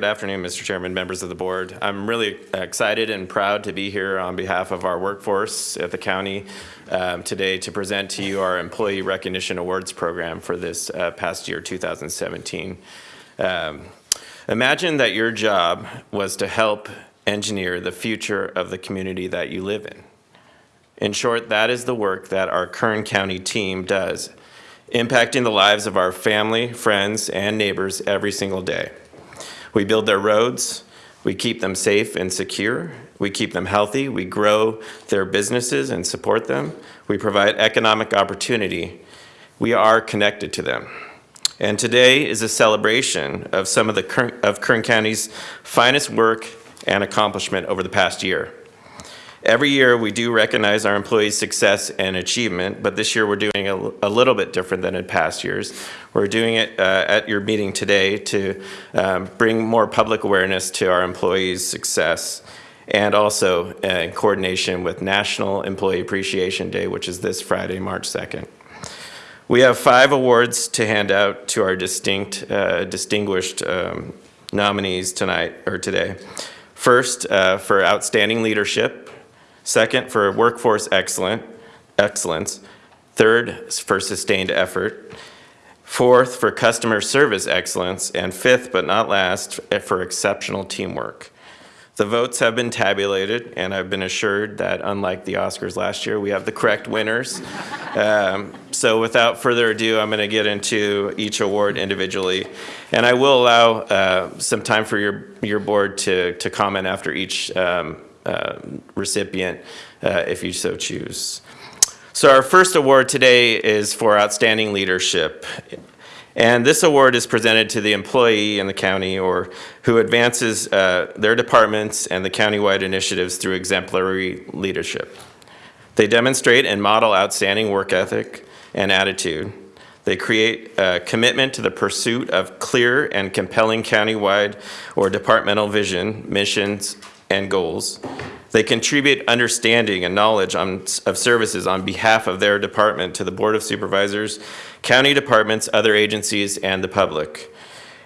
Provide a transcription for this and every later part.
good afternoon, Mr. Chairman, members of the board. I'm really excited and proud to be here on behalf of our workforce at the county um, today to present to you our Employee Recognition Awards program for this uh, past year, 2017. Um, imagine that your job was to help engineer the future of the community that you live in. In short, that is the work that our Kern County team does, impacting the lives of our family, friends, and neighbors every single day. We build their roads, we keep them safe and secure, we keep them healthy, we grow their businesses and support them, we provide economic opportunity. We are connected to them. And today is a celebration of some of the of Kern County's finest work and accomplishment over the past year. Every year we do recognize our employees' success and achievement, but this year we're doing a, a little bit different than in past years. We're doing it uh, at your meeting today to um, bring more public awareness to our employees' success and also uh, in coordination with National Employee Appreciation Day, which is this Friday, March 2nd. We have five awards to hand out to our distinct, uh, distinguished um, nominees tonight or today. First, uh, for outstanding leadership, Second, for workforce excellent, excellence. Third, for sustained effort. Fourth, for customer service excellence. And fifth, but not last, for exceptional teamwork. The votes have been tabulated, and I've been assured that unlike the Oscars last year, we have the correct winners. um, so without further ado, I'm going to get into each award individually. And I will allow uh, some time for your, your board to, to comment after each um, recipient uh, if you so choose. So our first award today is for outstanding leadership. And this award is presented to the employee in the county or who advances uh, their departments and the countywide initiatives through exemplary leadership. They demonstrate and model outstanding work ethic and attitude. They create a commitment to the pursuit of clear and compelling countywide or departmental vision, missions, and goals. They contribute understanding and knowledge on, of services on behalf of their department to the Board of Supervisors, county departments, other agencies, and the public.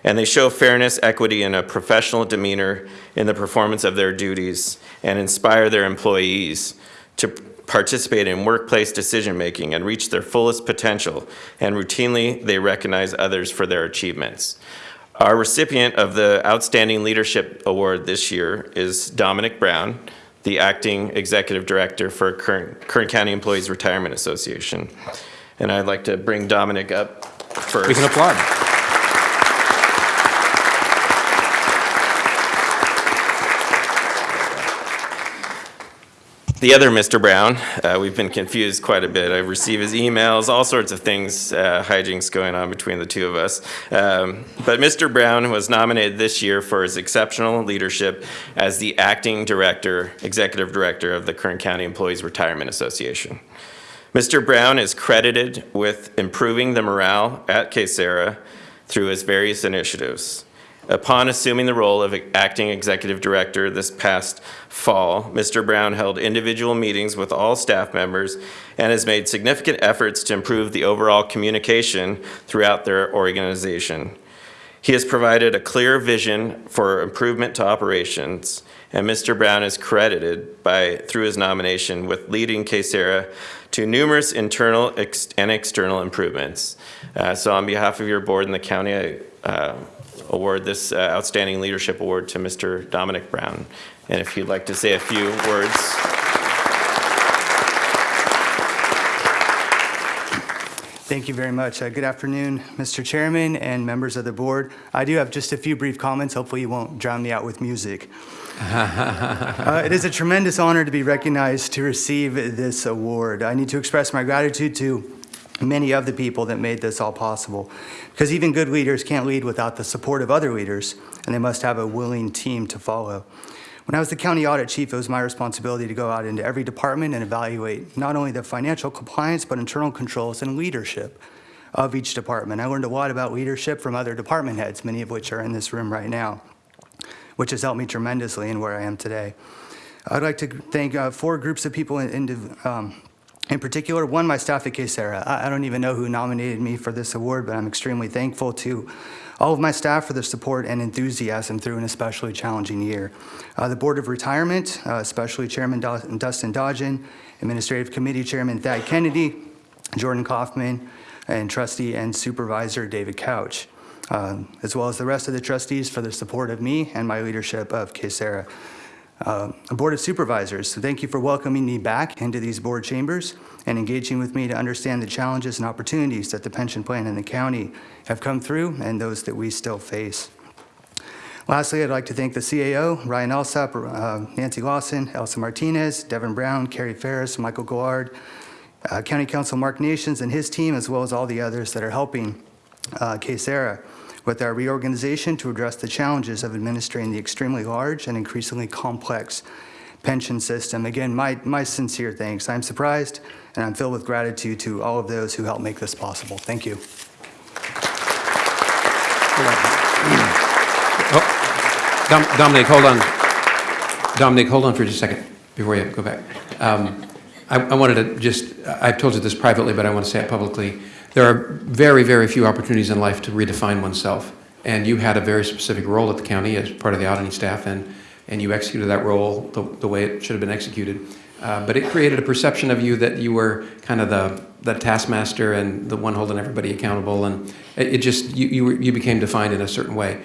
And they show fairness, equity, and a professional demeanor in the performance of their duties and inspire their employees to participate in workplace decision-making and reach their fullest potential, and routinely they recognize others for their achievements. Our recipient of the Outstanding Leadership Award this year is Dominic Brown, the Acting Executive Director for Kern, Kern County Employees Retirement Association. And I'd like to bring Dominic up first. We can applaud. The other Mr. Brown, uh, we've been confused quite a bit. I receive his emails, all sorts of things, uh, hijinks going on between the two of us. Um, but Mr. Brown was nominated this year for his exceptional leadership as the acting director, executive director of the Kern County Employees Retirement Association. Mr. Brown is credited with improving the morale at KCERA through his various initiatives. Upon assuming the role of acting executive director this past fall, Mr. Brown held individual meetings with all staff members and has made significant efforts to improve the overall communication throughout their organization. He has provided a clear vision for improvement to operations, and Mr. Brown is credited by, through his nomination with leading KCERA to numerous internal ex and external improvements. Uh, so on behalf of your board and the county, I uh, award this uh, Outstanding Leadership Award to Mr. Dominic Brown. And if you'd like to say a few words. Thank you very much. Uh, good afternoon, Mr. Chairman and members of the board. I do have just a few brief comments. Hopefully you won't drown me out with music. uh, it is a tremendous honor to be recognized to receive this award. I need to express my gratitude to many of the people that made this all possible. Because even good leaders can't lead without the support of other leaders, and they must have a willing team to follow. When I was the county audit chief, it was my responsibility to go out into every department and evaluate not only the financial compliance, but internal controls and leadership of each department. I learned a lot about leadership from other department heads, many of which are in this room right now, which has helped me tremendously in where I am today. I'd like to thank uh, four groups of people in, in um, In particular, one, my staff at KCERA. I I don't even know who nominated me for this award, but I'm extremely thankful to all of my staff for their support and enthusiasm through an especially challenging year. Uh, The Board of Retirement, uh, especially Chairman Dos- Dustin Dodgen, Administrative Committee Chairman Thad Kennedy, Jordan Kaufman, and Trustee and Supervisor David Couch, um, as well as the rest of the trustees for their support of me and my leadership of KCERA. Uh, Board of Supervisors, thank you for welcoming me back into these board chambers and engaging with me to understand the challenges and opportunities that the pension plan and the county have come through and those that we still face. Lastly, I'd like to thank the CAO, Ryan Alsop, uh, Nancy Lawson, Elsa Martinez, Devin Brown, Carrie Ferris, Michael Gouard, uh, County Counsel Mark Nations and his team, as well as all the others that are helping uh, KCERA with our reorganization to address the challenges of administering the extremely large and increasingly complex pension system. Again, my, my sincere thanks. I'm surprised and I'm filled with gratitude to all of those who helped make this possible. Thank you. Oh, Dom- Dominic, hold on. Dominic, hold on for just a second before you go back. Um, I I wanted to just, I've told you this privately, but I want to say it publicly. There are very, very few opportunities in life to redefine oneself. And you had a very specific role at the county as part of the auditing staff, and, and you executed that role the, the way it should have been executed. Uh, But it created a perception of you that you were kind of the, the taskmaster and the one holding everybody accountable, and it it just, you, you you became defined in a certain way.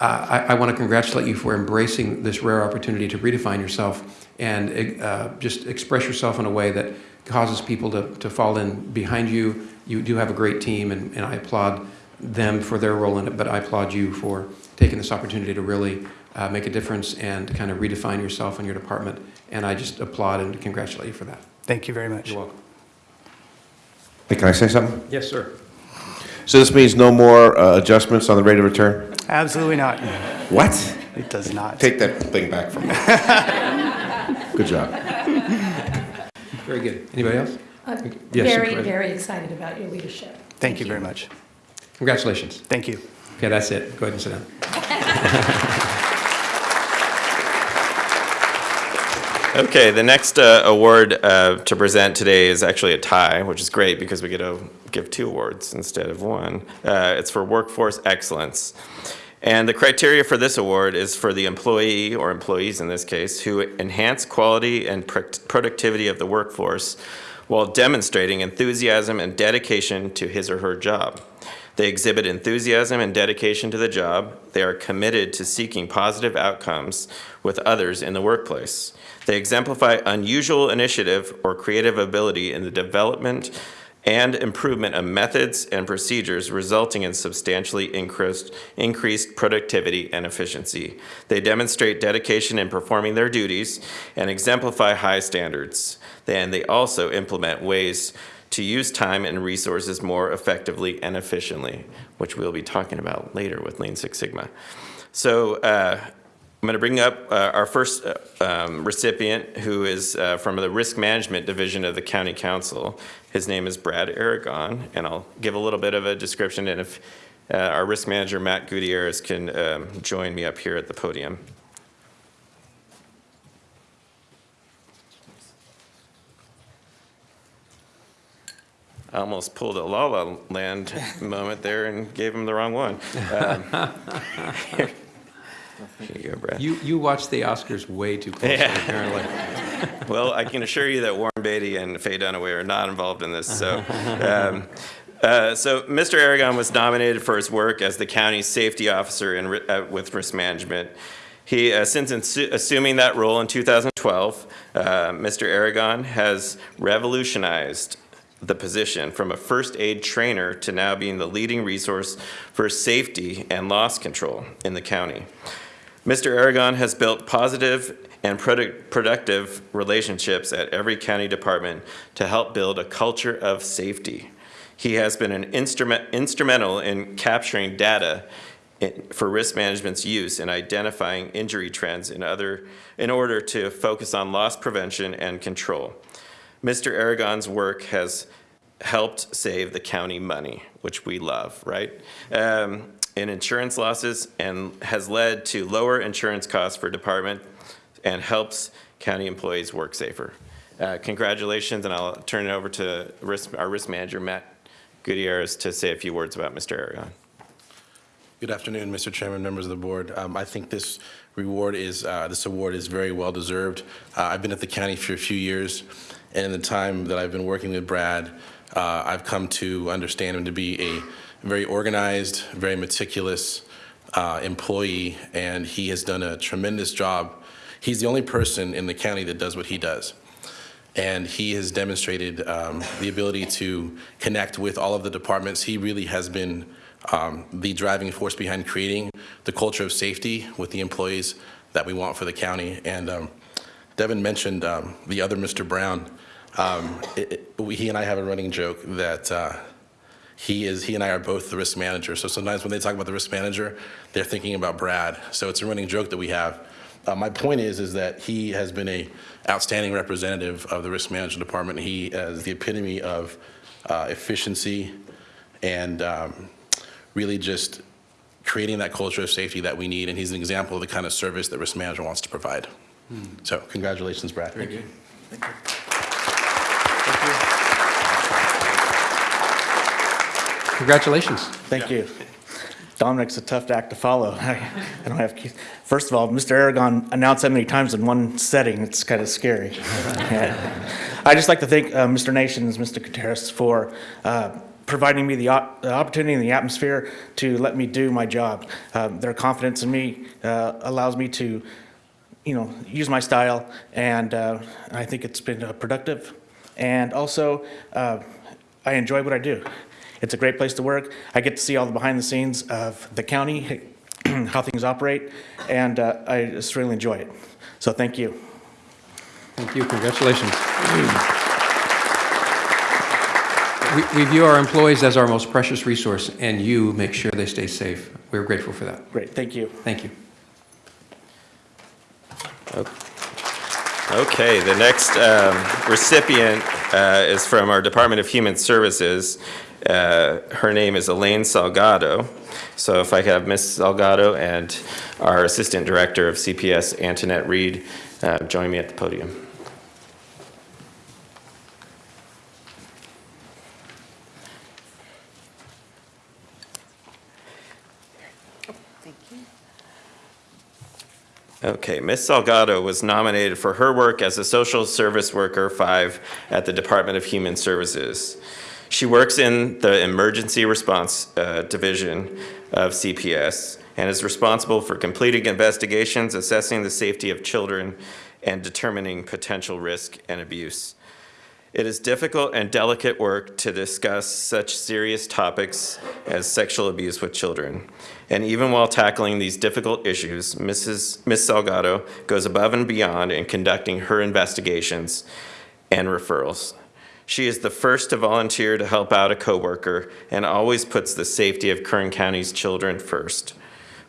I, I want to congratulate you for embracing this rare opportunity to redefine yourself and uh, just express yourself in a way that causes people to, to fall in behind you. You do have a great team, and, and I applaud them for their role in it, but I applaud you for taking this opportunity to really uh, make a difference and kind of redefine yourself and your department. And I just applaud and congratulate you for that. Thank you very much. You're welcome. Hey, can I say something? Yes, sir. So this means no more uh, adjustments on the rate of return? Absolutely not. What? It does not. Take that thing back from me. Good job. Very good. Anybody else? I'm Yes, very, Supervisor. very excited about your leadership. Thank you very much. Congratulations. Thank you. Okay, that's it. Go ahead and sit down. Okay, the next uh, award uh, to present today is actually a tie, which is great because we get to give two awards instead of one. Uh, It's for workforce excellence. And the criteria for this award is for the employee, or employees in this case, who enhance quality and product- productivity of the workforce while demonstrating enthusiasm and dedication to his or her job. They exhibit enthusiasm and dedication to the job. They are committed to seeking positive outcomes with others in the workplace. They exemplify unusual initiative or creative ability in the development and improvement of methods and procedures resulting in substantially increased, increased productivity and efficiency. They demonstrate dedication in performing their duties and exemplify high standards. And they also implement ways to use time and resources more effectively and efficiently, which we'll be talking about later with Lean Six Sigma. So uh, I'm going to bring up uh, our first uh, um, recipient, who is uh, from the Risk Management Division of the County Counsel. His name is Brad Aragon, and I'll give a little bit of a description, and if uh, our Risk Manager, Matt Gutierrez, can um, join me up here at the podium. I almost pulled a La La Land moment there and gave him the wrong one. Um, Here you go, Brad. You, you watch the Oscars way too closely, apparently. Well, I can assure you that Warren Beatty and Faye Dunaway are not involved in this, so. um, uh, So Mr. Aragon was nominated for his work as the county's safety officer in, uh, with risk management. He, uh, since assuming that role in 2012, uh, Mr. Aragon has revolutionized the position from a first aid trainer to now being the leading resource for safety and loss control in the county. Mr. Aragon has built positive and product- productive relationships at every county department to help build a culture of safety. He has been an instrument, instrumental in capturing data for risk management's use in identifying injury trends in other, in order to focus on loss prevention and control. Mr. Aragon's work has helped save the county money, which we love, right? Um, in insurance losses and has led to lower insurance costs for department and helps county employees work safer. Uh, Congratulations, and I'll turn it over to risk- our risk manager, Matt Gutierrez, to say a few words about Mr. Aragon. Good afternoon, Mr. Chairman, members of the board. Um, I think this reward is, uh, this award is very well-deserved. Uh, I've been at the county for a few years, and in the time that I've been working with Brad, uh, I've come to understand him to be a very organized, very meticulous uh, employee, and he has done a tremendous job. He's the only person in the county that does what he does. And he has demonstrated um, the ability to connect with all of the departments. He really has been um, the driving force behind creating the culture of safety with the employees that we want for the county. And um, Devin mentioned um, the other Mr. Brown. Um, it- it- He and I have a running joke that uh, he is, he and I are both the risk manager. So sometimes when they talk about the risk manager, they're thinking about Brad. So it's a running joke that we have. Uh, my point is, is that he has been a outstanding representative of the risk management department. He is the epitome of uh, efficiency and um, really just creating that culture of safety that we need. And he's an example of the kind of service that risk management wants to provide. So congratulations, Brad. Very good. Congratulations. Thank you. Dominic's a tough act to follow. I don't have, keys. first of all, Mr. Aragon announced that many times in one setting, it's kind of scary. I'd just like to thank uh, Mr. Nations, Mr. Gutierrez, for uh, providing me the op- the opportunity and the atmosphere to let me do my job. Uh, Their confidence in me uh, allows me to, you know, use my style, and uh, I think it's been uh, productive. And also, uh, I enjoy what I do. It's a great place to work. I get to see all the behind the scenes of the county, how things operate, and uh, I just really enjoy it. So thank you. Thank you, congratulations. We- We view our employees as our most precious resource, and you make sure they stay safe. We're grateful for that. Great, thank you. Thank you. Okay, the next um, recipient uh, is from our Department of Human Services. Uh, Her name is Elaine Salgado. So if I could have Ms. Salgado and our Assistant Director of CPS, Antoinette Reed, uh, join me at the podium. Okay, Ms. Salgado was nominated for her work as a Social Service Worker 5 at the Department of Human Services. She works in the Emergency Response uh, Division of CPS and is responsible for completing investigations, assessing the safety of children, and determining potential risk and abuse. It is difficult and delicate work to discuss such serious topics as sexual abuse with children. And even while tackling these difficult issues, Mrs. Ms. Salgado goes above and beyond in conducting her investigations and referrals. She is the first to volunteer to help out a coworker and always puts the safety of Kern County's children first.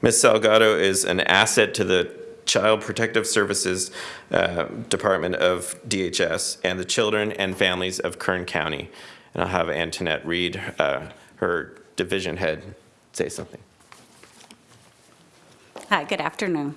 Ms. Salgado is an asset to the Child Protective Services uh, Department of DHS and the children and families of Kern County. And I'll have Antoinette Reed, uh, her division head, say something. Hi, good afternoon.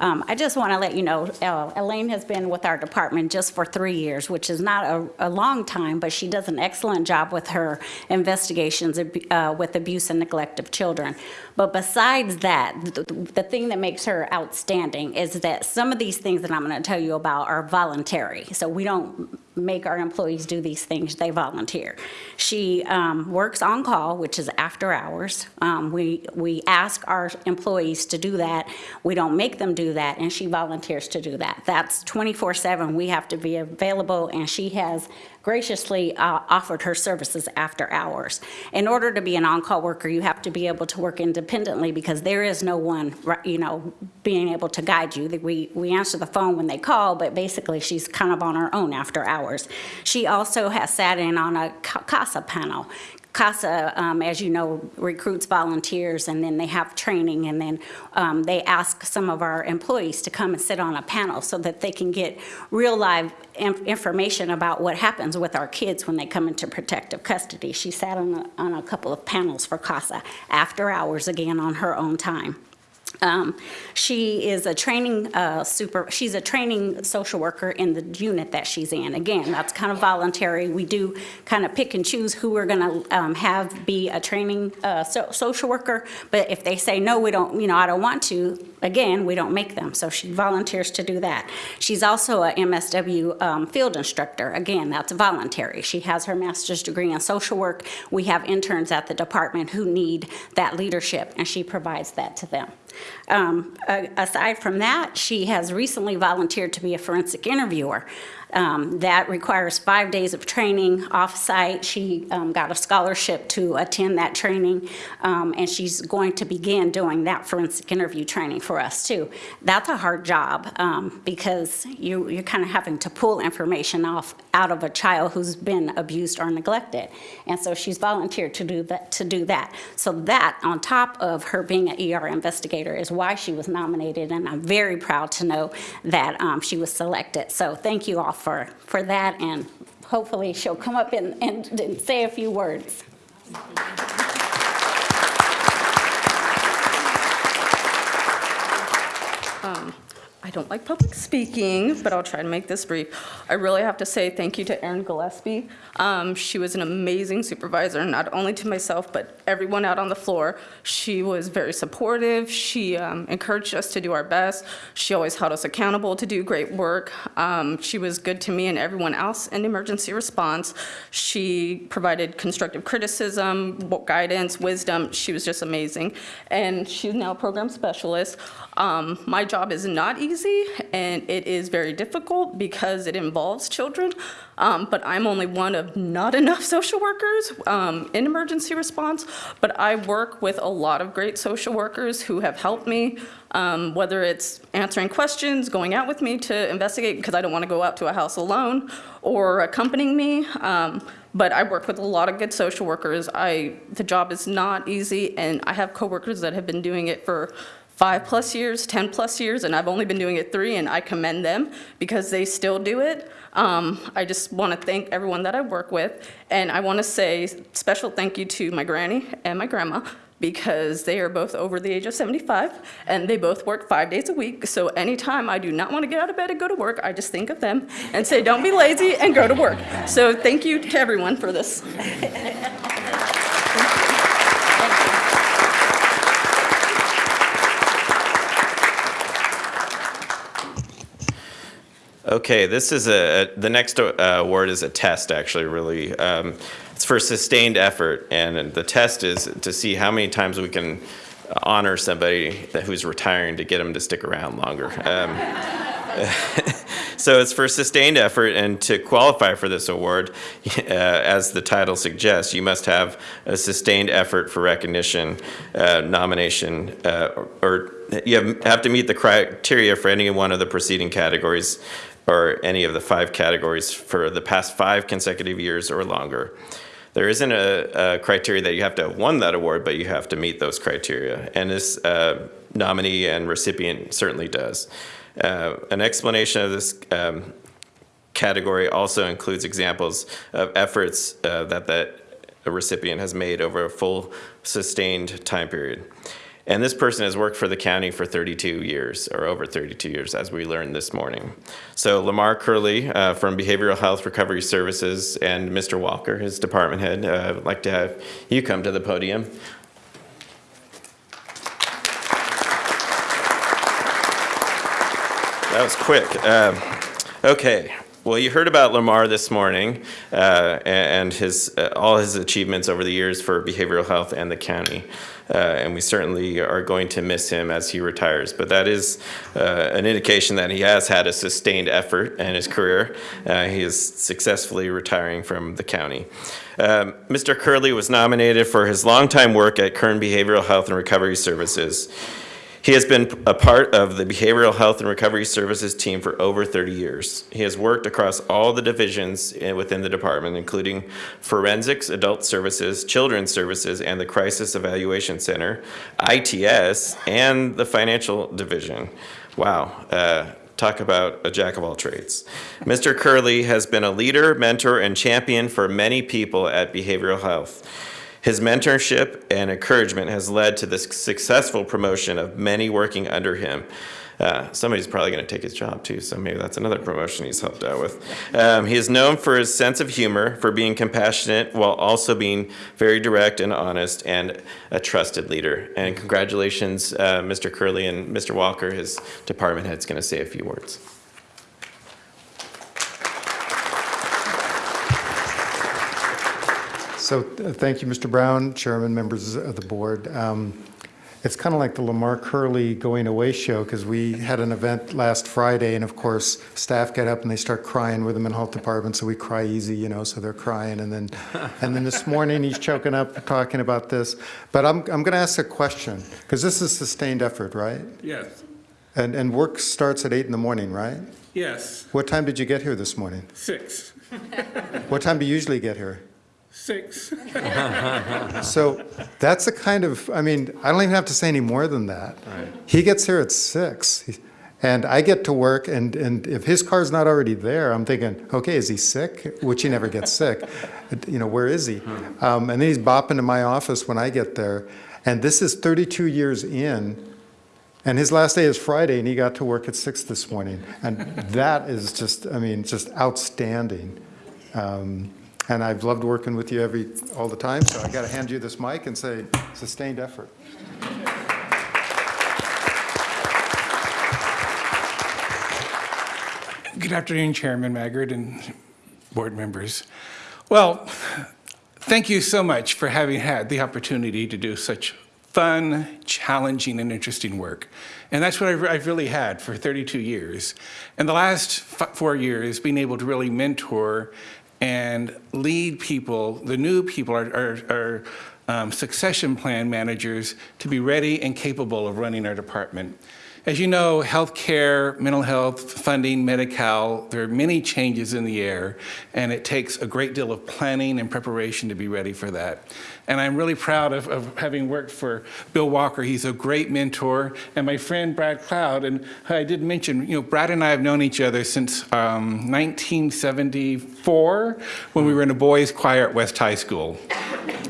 Um, I just want to let you know, uh, Elaine has been with our department just for three years, which is not a, a long time, but she does an excellent job with her investigations uh, with abuse and neglect of children. But besides that, the, the thing that makes her outstanding is that some of these things that I'm going to tell you about are voluntary. So we don't make our employees do these things, they volunteer. She um, works on call, which is after hours. Um, We, we ask our employees to do that. We don't make them do that, and she volunteers to do that. That's 24/7. We have to be available, and she has graciously uh, offered her services after hours. In order to be an on-call worker, you have to be able to work independently because there is no one, you know, being able to guide you. We, we answer the phone when they call, but basically she's kind of on her own after hours. She also has sat in on a CASA panel. CASA, um, as you know, recruits volunteers, and then they have training, and then um, they ask some of our employees to come and sit on a panel so that they can get real live inf- information about what happens with our kids when they come into protective custody. She sat on a, on a couple of panels for CASA after hours, again, on her own time. Um, She is a training uh, super, she's a training social worker in the unit that she's in. Again, that's kind of voluntary. We do kind of pick and choose who we're going to have be a training uh, so- social worker, but if they say, no, we don't, you know, I don't want to, again, we don't make them. So she volunteers to do that. She's also a MSW um, field instructor. Again, that's voluntary. She has her master's degree in social work. We have interns at the department who need that leadership, and she provides that to them. Um, Aside from that, she has recently volunteered to be a forensic interviewer. Um, That requires five days of training off-site. She um, got a scholarship to attend that training, um, and she's going to begin doing that forensic interview training for us, too. That's a hard job, um, because you, you're kind of having to pull information off, out of a child who's been abused or neglected. And so she's volunteered to do that, to do that. So that, on top of her being an ER investigator, is why she was nominated, and I'm very proud to know that um, she was selected. So thank you all for, for that, and hopefully she'll come up and, and and say a few words. Um, I don't like public speaking, but I'll try to make this brief. I really have to say thank you to Erin Gillespie. Um, She was an amazing supervisor, not only to myself, but everyone out on the floor. She was very supportive. She um, encouraged us to do our best. She always held us accountable to do great work. Um, She was good to me and everyone else in emergency response. She provided constructive criticism, guidance, wisdom. She was just amazing. And she's now a program specialist. Um, My job is not easy, and it is very difficult because it involves children, Um, but I'm only one of not enough social workers um, in emergency response, but I work with a lot of great social workers who have helped me, um, whether it's answering questions, going out with me to investigate, because I don't want to go out to a house alone, or accompanying me. Um, But I work with a lot of good social workers. I, the job is not easy, and I have coworkers that have been doing it for five-plus years, 10-plus years, and I've only been doing it three, and I commend them because they still do it. Um, I just want to thank everyone that I work with, and I want to say special thank you to my granny and my grandma because they are both over the age of 75, and they both work five days a week. So anytime I do not want to get out of bed and go to work, I just think of them and say, don't be lazy and go to work. So thank you to everyone for this. Okay, this is a, the next uh, word is a test, actually, really. Um, It's for sustained effort, and the test is to see how many times we can honor somebody who's retiring to get them to stick around longer. Um, So it's for sustained effort, and to qualify for this award, uh, as the title suggests, you must have a sustained effort for recognition, uh, nomination, uh, or or you have- have to meet the criteria for any one of the preceding categories, or any of the five categories for the past five consecutive years or longer. There isn't a, a criteria that you have to have won that award, but you have to meet those criteria. And this uh, nominee and recipient certainly does. Uh, an explanation of this um, category also includes examples of efforts uh, that that a recipient has made over a full sustained time period. And this person has worked for the county for 32 years, or over 32 years, as we learned this morning. So Lamar Curley uh, from Behavioral Health Recovery Services and Mr. Walker, his department head, uh, I'd like to have you come to the podium. That was quick. Um, Okay, well, you heard about Lamar this morning uh, and his, uh, all his achievements over the years for behavioral health and the county. Uh, And we certainly are going to miss him as he retires. But that is uh, an indication that he has had a sustained effort in his career. Uh, He is successfully retiring from the county. Um, Mr. Curley was nominated for his longtime work at Kern Behavioral Health and Recovery Services. He has been a part of the Behavioral Health and Recovery Services team for over 30 years. He has worked across all the divisions within the department, including forensics, adult services, children's services, and the Crisis Evaluation Center, ITS, and the financial division. Wow. uh, Talk about a jack of all trades. Mr. Curley has been a leader, mentor, and champion for many people at behavioral health. His mentorship and encouragement has led to the successful promotion of many working under him. Uh, somebody's probably going to take his job too, so maybe that's another promotion he's helped out with. Um, he is known for his sense of humor, for being compassionate while also being very direct and honest, and a trusted leader. And congratulations, uh, Mr. Curley and Mr. Walker. His department head's going to say a few words. So, uh, thank you, Mr. Brown, Chairman, members of the board. Um, It's kind of like the Lamar Curley going away show, because we had an event last Friday, and of course, staff get up and they start crying with them in health department, so we cry easy, you know, so they're crying, and then, and then this morning, he's choking up, talking about this. But I'm, I'm going to ask a question, because this is sustained effort, right? Yes, And, and work starts at eight in the morning, right? yes, What time did you get here this morning? six, What time do you usually get here? Six. So that's the kind of, I mean, I don't even have to say any more than that. He gets here at six, and I get to work, and, and if his car's not already there, I'm thinking, okay, is he sick? Which he never gets sick. You know, where is he? Um, and then he's bopping to my office when I get there. And this is 32 years in, and his last day is Friday, and he got to work at six this morning. And that is just, I mean, just outstanding. Um, and I've loved working with you every, all the time, so I got to hand you this mic and say, sustained effort. Good afternoon, Chairman Maggard and board members. Well, thank you so much for having had the opportunity to do such fun, challenging, and interesting work. And that's what I've, I've really had for 32 years. And the last four years, being able to really mentor and lead people, the new people, are, our, our um, succession plan managers, to be ready and capable of running our department. As you know, healthcare, mental health, funding, Medi-Cal, there are many changes in the air, and it takes a great deal of planning and preparation to be ready for that. And I'm really proud of, of having worked for Bill Walker. He's a great mentor, and my friend Brad Cloud. And I did mention, you know, Brad and I have known each other since um, 1974 when we were in a boys' choir at West High School.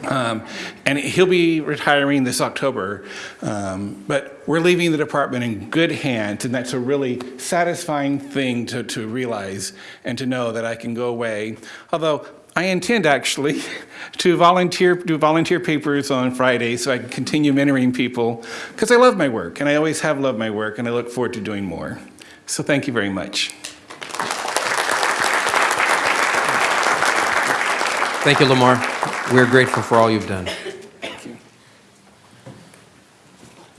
Um, and he'll be retiring this October. Um, but we're leaving the department in good hands, and that's a really satisfying thing to, to realize and to know that I can go away. Although I intend actually to volunteer, do volunteer papers on Friday so I can continue mentoring people because I love my work and I always have loved my work and I look forward to doing more. So thank you very much. Thank you, Lamar. We're grateful for all you've done.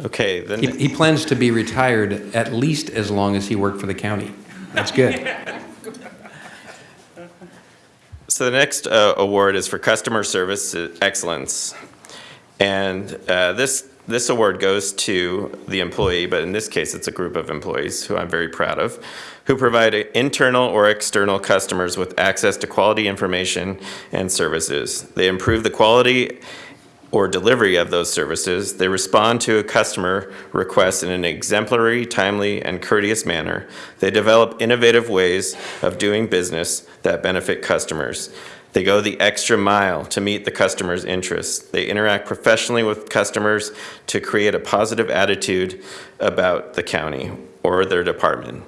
Okay, then. He, he plans to be retired at least as long as he worked for the county. That's good. So the next uh, award is for customer service excellence. And uh, this, this award goes to the employee, but in this case, it's a group of employees who I'm very proud of, who provide internal or external customers with access to quality information and services. They improve the quality or delivery of those services, they respond to a customer request in an exemplary, timely, and courteous manner. They develop innovative ways of doing business that benefit customers. They go the extra mile to meet the customer's interests. They interact professionally with customers to create a positive attitude about the county or their department.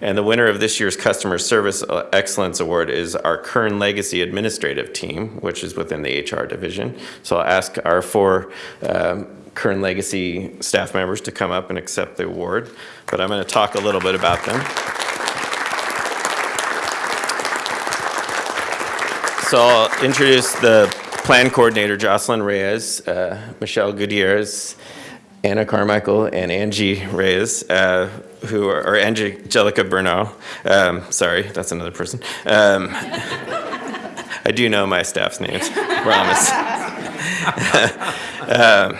And the winner of this year's Customer Service Excellence Award is our Kern Legacy Administrative Team, which is within the HR division. So I'll ask our four um, Kern Legacy staff members to come up and accept the award, but I'm going to talk a little bit about them. So I'll introduce the plan coordinator, Jocelyn Reyes, uh, Michelle Gutierrez, Anna Carmichael, and Angie Reyes, uh, who are, or Angelica Bernal. Um, sorry, that's another person. Um, I do know my staff's names, promise. um,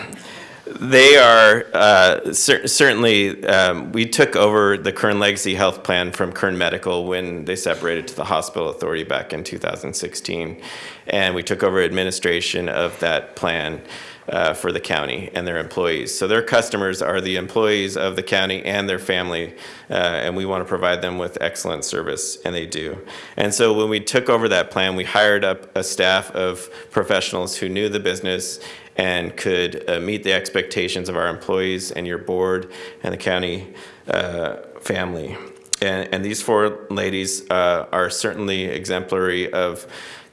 They are uh, cer- certainly, um, we took over the Kern Legacy Health Plan from Kern Medical when they separated to the Hospital Authority back in 2016. And we took over administration of that plan uh, for the county and their employees. So their customers are the employees of the county and their family, uh, and we want to provide them with excellent service, and they do. And so when we took over that plan, we hired up a staff of professionals who knew the business and could uh, meet the expectations of our employees and your board and the county uh, family. And, and these four ladies uh, are certainly exemplary of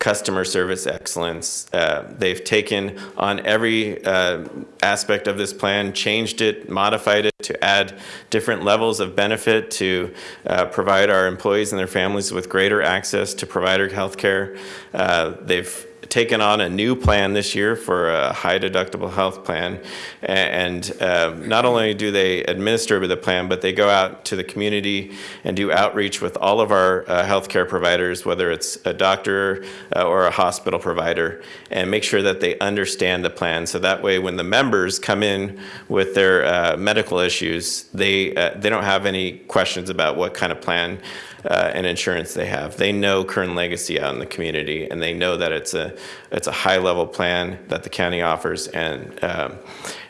customer service excellence. Uh, they've taken on every uh, aspect of this plan, changed it, modified it to add different levels of benefit to uh, provide our employees and their families with greater access to provider health care. Uh, they've taken on a new plan this year for a high deductible health plan. And uh, not only do they administer the plan, but they go out to the community and do outreach with all of our uh, healthcare providers, whether it's a doctor uh, or a hospital provider, and make sure that they understand the plan. So that way, when the members come in with their uh, medical issues, they, uh, they don't have any questions about what kind of plan uh, and insurance they have. They know Kern Legacy out in the community, and they know that it's a it's a high level plan that the county offers, and um,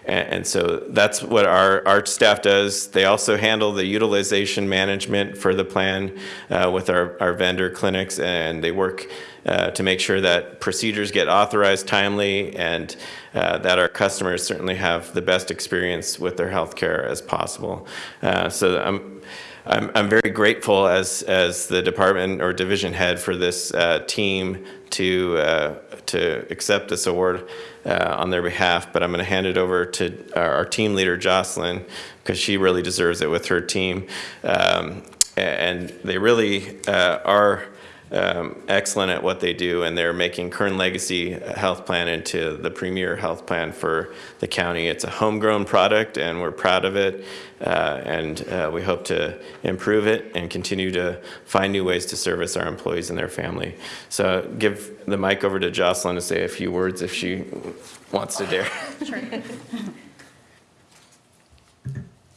and, and so that's what our our staff does. They also handle the utilization management for the plan uh, with our our vendor clinics, and they work. Uh, to make sure that procedures get authorized timely and uh, that our customers certainly have the best experience with their health care as possible. Uh, so I'm, I'm, I'm very grateful as, as the department or division head for this uh, team to, uh, to accept this award uh, on their behalf, but I'm going to hand it over to our, our team leader, Jocelyn, because she really deserves it with her team. Um, and they really uh, are um, excellent at what they do, and they're making Kern Legacy Health Plan into the premier health plan for the county. It's a homegrown product, and we're proud of it, uh, and uh, we hope to improve it and continue to find new ways to service our employees and their family. So give the mic over to Jocelyn to say a few words if she wants to dare. Sure.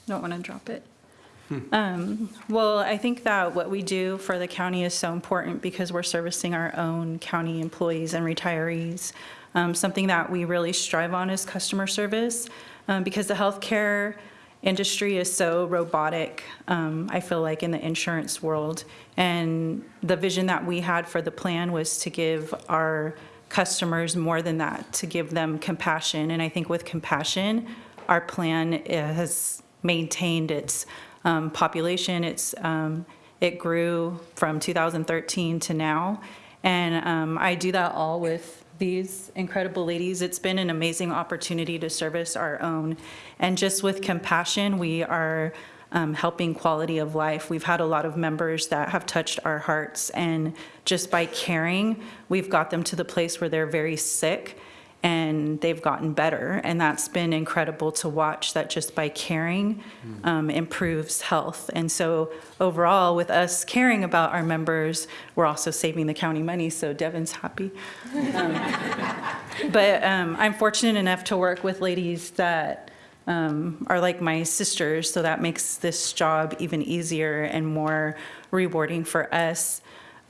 Don't want to drop it. Um, Well, I think that what we do for the county is so important because we're servicing our own county employees and retirees. Um, Something that we really strive on is customer service um, because the healthcare industry is so robotic, um, I feel like, in the insurance world. And the vision that we had for the plan was to give our customers more than that, to give them compassion. And I think with compassion, our plan uh, has maintained its um, population. It's, um, it grew from 2013 to now. And um, I do that all with these incredible ladies. It's been an amazing opportunity to service our own. And just with compassion, we are um, helping quality of life. We've had a lot of members that have touched our hearts. And just by caring, we've got them to the place where they're very sick and they've gotten better. And that's been incredible to watch that just by caring um, improves health. And so overall, with us caring about our members, we're also saving the county money, so Devin's happy. Um, But um, I'm fortunate enough to work with ladies that um, are like my sisters, so that makes this job even easier and more rewarding for us.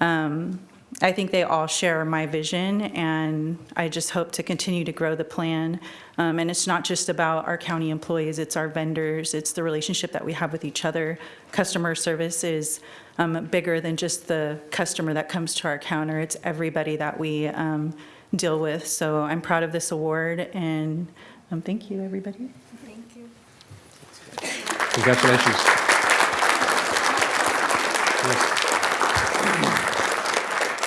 Um, I think they all share my vision, and I just hope to continue to grow the plan. Um, And it's not just about our county employees, it's our vendors, it's the relationship that we have with each other. Customer service is um, bigger than just the customer that comes to our counter, it's everybody that we um, deal with. So I'm proud of this award, and um, thank you, everybody. Thank you. Congratulations.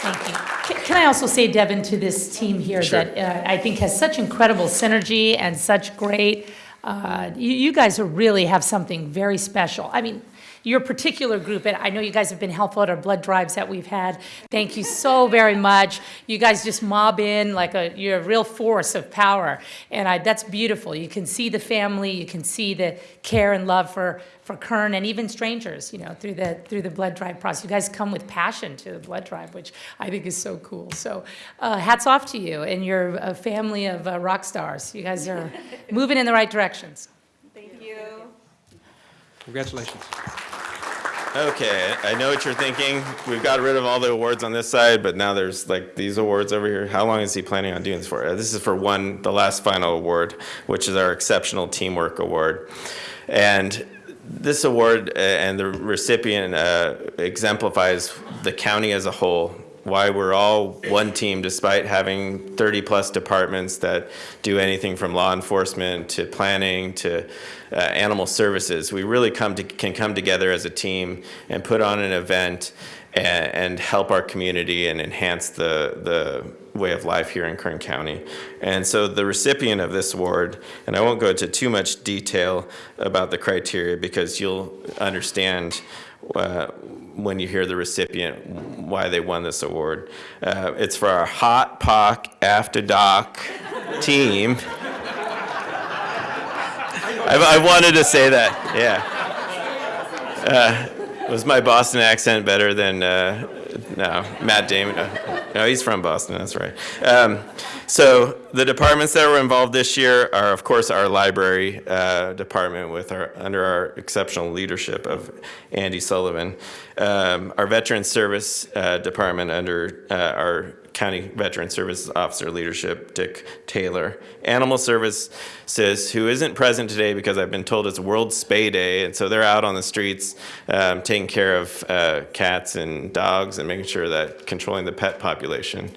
Thank you. Ca- Can I also say, Devin, to this team here that uh, I think has such incredible synergy and such great, uh, you you guys really have something very special. I mean, your particular group, and I know you guys have been helpful at our blood drives that we've had. Thank you so very much. You guys just mob in like a, you're a real force of power, and I, that's beautiful. You can see the family, you can see the care and love for, for Kern and even strangers, you know, through the, through the blood drive process. You guys come with passion to the blood drive, which I think is so cool. So uh, hats off to you and your uh, family of uh, rock stars. You guys are moving in the right directions. Thank you. Congratulations. Okay, I know what you're thinking. We've got rid of all the awards on this side, but now there's like these awards over here. How long is he planning on doing this for? Uh, This is for one, the last final award, which is our Exceptional Teamwork Award. And this award uh, and the recipient uh, exemplifies the county as a whole, why we're all one team despite having 30-plus departments that do anything from law enforcement to planning to uh, animal services. We really come to, can come together as a team and put on an event and, and help our community and enhance the, the way of life here in Kern County. And so the recipient of this award, and I won't go into too much detail about the criteria because you'll understand uh, when you hear the recipient why they won this award. Uh, it's for our Hot Pock After Dark team. I, I wanted to say that, yeah. Uh, was my Boston accent better than, uh, no, Matt Damon? uh, No, he's from Boston, that's right. Um, so the departments that were involved this year are, of course, our library uh, department with our, under our exceptional leadership of Andy Sullivan. Um, our Veteran Service uh, Department under uh, our County Veteran Services Officer leadership, Dick Taylor. Animal Services, who isn't present today because I've been told it's World Spay Day, and so they're out on the streets um, taking care of uh, cats and dogs and making sure that controlling the pet population.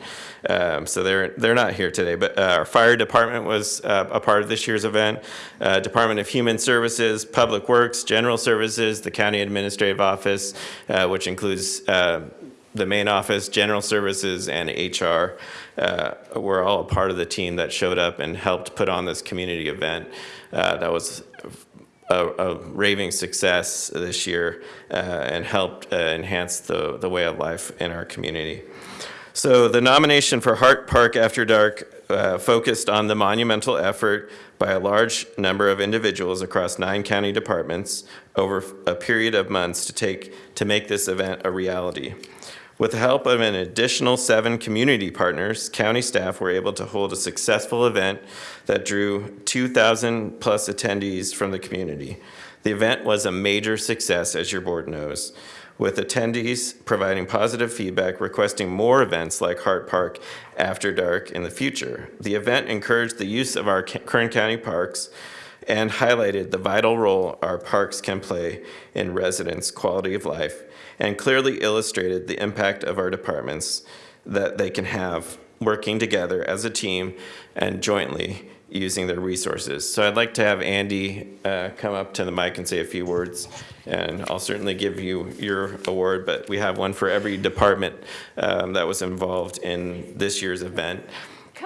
Um, so they're they're not here today, but uh, our fire department was uh, a part of this year's event. Uh, department of Human Services, Public Works, General Services, the County Administrative Office, uh, which includes uh, the main office, general services, and HR uh, were all a part of the team that showed up and helped put on this community event. Uh, that was a, a raving success this year uh, and helped uh, enhance the, the way of life in our community. So the nomination for Hart Park After Dark uh, focused on the monumental effort by a large number of individuals across nine county departments over a period of months to take to make this event a reality. With the help of an additional seven community partners, county staff were able to hold a successful event that drew 2,000 plus attendees from the community. The event was a major success, as your board knows, with attendees providing positive feedback requesting more events like Hart Park After Dark in the future. The event encouraged the use of our Kern County parks and highlighted the vital role our parks can play in residents' quality of life and clearly illustrated the impact of our departments that they can have working together as a team and jointly using their resources. So I'd like to have Andy uh, come up to the mic and say a few words, and I'll certainly give you your award, but we have one for every department um, that was involved in this year's event.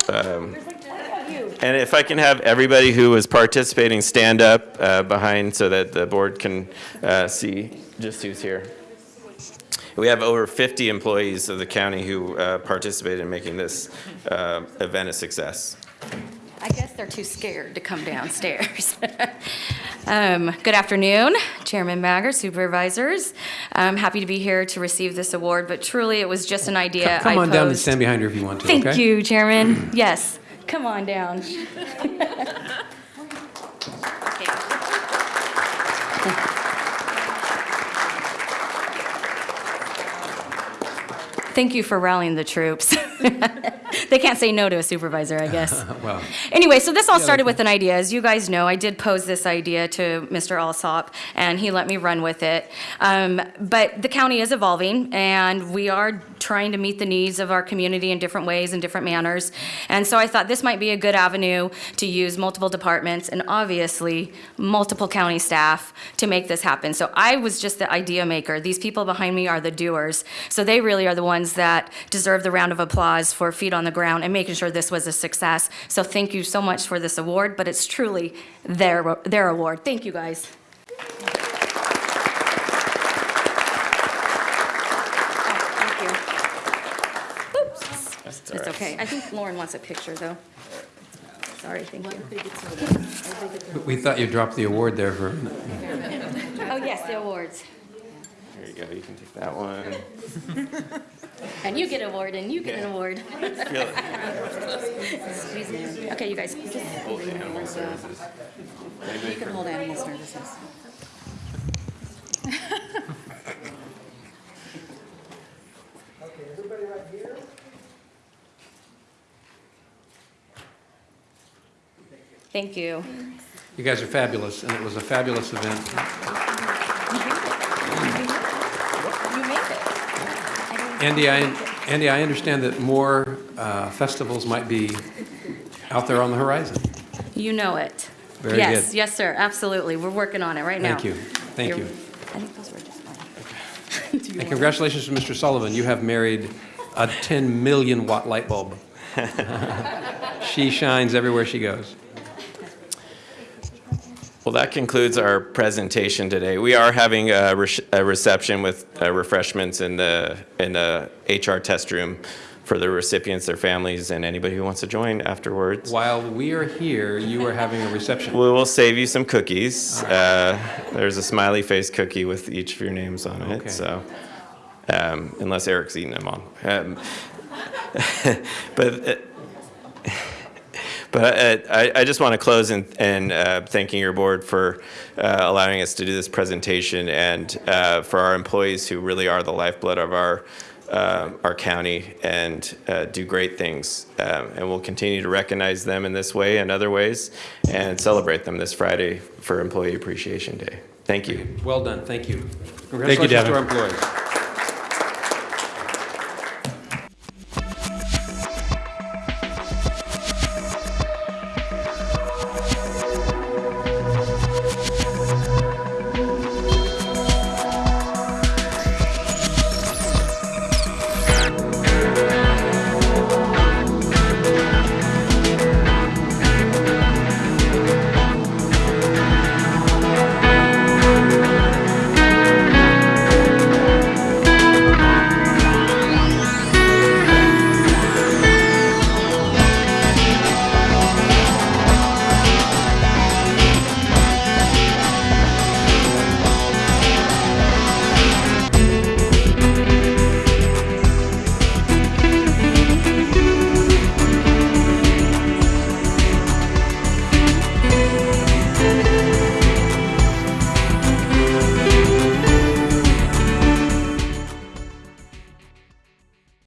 Um, and if I can have everybody who is participating stand up uh, behind so that the board can uh, see just who's here. We have over 50 employees of the county who uh, participated in making this uh, event a success. I guess they're too scared to come downstairs. Um, Good afternoon, Chairman Maggard, supervisors. I'm happy to be here to receive this award, but truly, it was just an idea I Come on down and stand behind her if you want to, okay? Thank you, Chairman. Yes, come on down. Thank you for rallying the troops. They can't say no to a supervisor, I guess. Well, Anyway, so this all started with an idea. As you guys know, I did pose this idea to Mr. Alsop, and he let me run with it. Um, But the county is evolving, and we are trying to meet the needs of our community in different ways and different manners. And so I thought this might be a good avenue to use multiple departments and obviously multiple county staff to make this happen. So I was just the idea maker. These people behind me are the doers. So they really are the ones that deserve the round of applause for feet on the ground and making sure this was a success. So thank you so much for this award, but it's truly their, their award. Thank you guys. It's okay. I think Lauren wants a picture, though. Sorry, thank you. We thought you dropped the award there for. oh yes, the awards. There you go, you can take that one. And you get an award, and you get an award. Feel it. Squeeze it in. Okay, you guys, just, you Animal services. can hold animal services. Thank you. you guys are fabulous, and it was a fabulous event. You made it. Andy, I, Andy, I understand that more uh, festivals might be out there on the horizon. You know it. Very Yes, good. yes, sir, absolutely. We're working on it right now. Thank you, thank You're- you. I think those were just mine. And congratulations to Mr. Sullivan, you have married a 10 million watt light bulb. She shines everywhere she goes. Well, that concludes our presentation today. We are having a re- a reception with uh, refreshments in the, in the HR test room for the recipients, their families, and anybody who wants to join afterwards. While we are here, you are having a reception. We will save you some cookies. Uh, There's a smiley face cookie with each of your names on Okay. it, so, um, unless Eric's eating them all. Um, But, uh, but uh, I, I just want to close in, in uh, thanking your board for uh, allowing us to do this presentation and uh, for our employees who really are the lifeblood of our, uh, our county and uh, do great things. Um, And we'll continue to recognize them in this way and other ways and celebrate them this Friday for Employee Appreciation Day. Thank you. Well done, thank you. Thank you, Congratulations to our employees.